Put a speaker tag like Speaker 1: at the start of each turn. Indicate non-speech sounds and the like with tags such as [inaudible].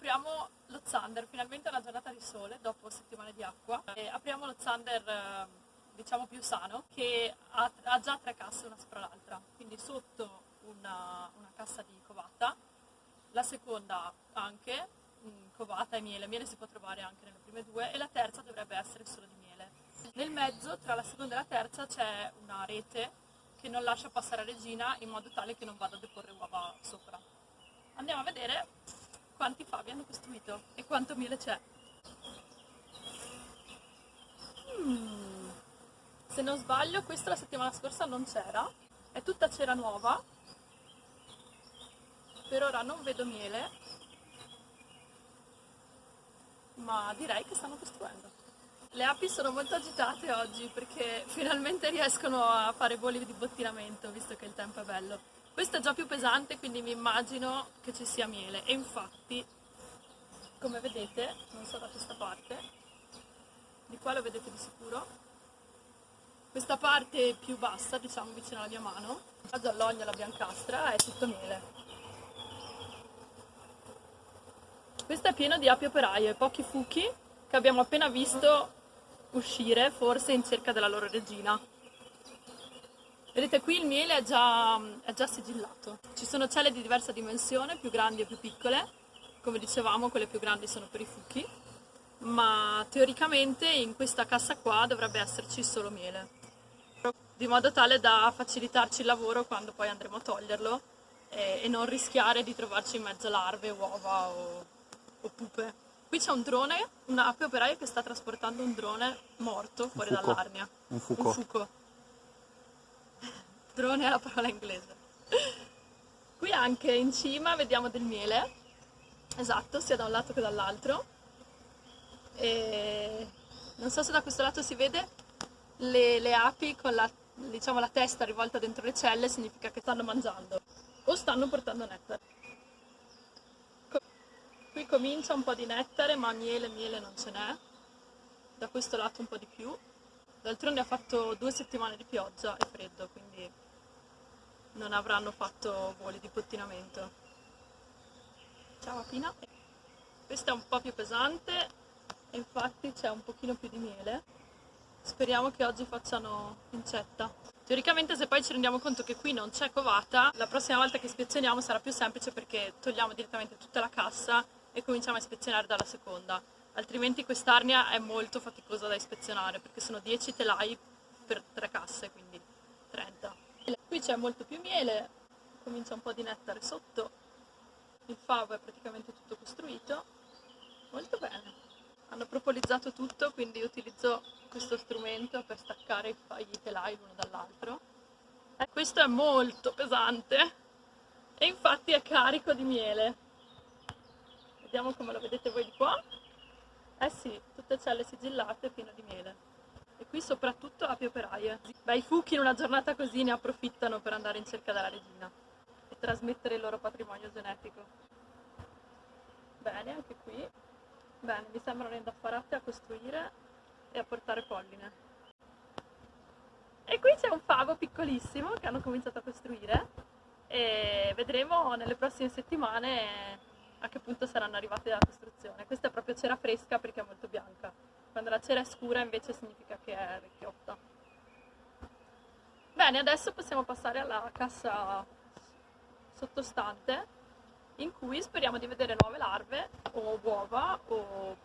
Speaker 1: apriamo lo Zander, finalmente una giornata di sole dopo settimane di acqua. E apriamo lo Zander eh, diciamo più sano che ha, ha, già tre casse una sopra l'altra, quindi sotto una, una cassa di covata, la seconda anche, mm, covata e miele, miele si può trovare anche nelle prime due e la terza dovrebbe essere solo di miele. Nel mezzo tra la seconda e la terza c'è una rete che non lascia passare regina in modo tale che non vada a deporre uova sopra. Andiamo a vedere hanno costruito e quanto miele c'è. Mm. Se non sbaglio questa la settimana scorsa non c'era, è tutta cera nuova, per ora non vedo miele, ma direi che stanno costruendo. Le api sono molto agitate oggi perché finalmente riescono a fare voli di bottinamento visto che il tempo è bello. Questo è già più pesante, quindi mi immagino che ci sia miele. E infatti, come vedete, non so da questa parte, di qua lo vedete di sicuro, questa parte più bassa, diciamo vicino alla mia mano, la giallogna, la biancastra, è tutto miele. Questo è pieno di api operaie, pochi fuchi che abbiamo appena visto uscire, forse in cerca della loro regina. Vedete qui il miele è già, è già sigillato. Ci sono celle di diversa dimensione, più grandi e più piccole. Come dicevamo, quelle più grandi sono per i fuchi. Ma teoricamente in questa cassa qua dovrebbe esserci solo miele. Di modo tale da facilitarci il lavoro quando poi andremo a toglierlo e, e non rischiare di trovarci in mezzo larve, uova o, o pupe. Qui c'è un drone, un'ape operaia che sta trasportando un drone morto fuori dall'arnia.
Speaker 2: Un fuco. Un fuco [laughs]
Speaker 1: drone è la parola inglese. Qui anche in cima vediamo del miele, esatto, sia da un lato che dall'altro. E non so se da questo lato si vede, le, le api con la, diciamo, la testa rivolta dentro le celle significa che stanno mangiando o stanno portando nettare. Qui comincia un po' di nettare, ma miele, miele non ce n'è. Da questo lato un po' di più. D'altronde ha fatto due settimane di pioggia e freddo, quindi non avranno fatto voli di pottinamento. Ciao Apina. Questa è un po' più pesante infatti c'è un pochino più di miele. Speriamo che oggi facciano incetta. Teoricamente se poi ci rendiamo conto che qui non c'è covata, la prossima volta che ispezioniamo sarà più semplice perché togliamo direttamente tutta la cassa e cominciamo a ispezionare dalla seconda. Altrimenti quest'arnia è molto faticosa da ispezionare perché sono 10 telai per 3 casse, quindi 30. Qui c'è molto più miele, comincia un po' di nettare sotto, il favo è praticamente tutto costruito, molto bene. Hanno propolizzato tutto, quindi utilizzo questo strumento per staccare i telai l'uno dall'altro. Eh, questo è molto pesante e infatti è carico di miele. Vediamo come lo vedete voi di qua. Eh sì, tutte celle sigillate piene di miele e qui soprattutto api operaie. Beh, i fuchi in una giornata così ne approfittano per andare in cerca della regina trasmettere il loro patrimonio genetico. Bene, anche qui. Bene, mi sembrano indaffarate a costruire e a portare polline. E qui c'è un favo piccolissimo che hanno cominciato a costruire e vedremo nelle prossime settimane a che punto saranno arrivate la costruzione. Questa è proprio cera fresca perché è molto bianca. Quando la cera è scura invece significa che è vecchiotta. Bene, adesso possiamo passare alla cassa sottostante in cui speriamo di vedere nuove larve o uova o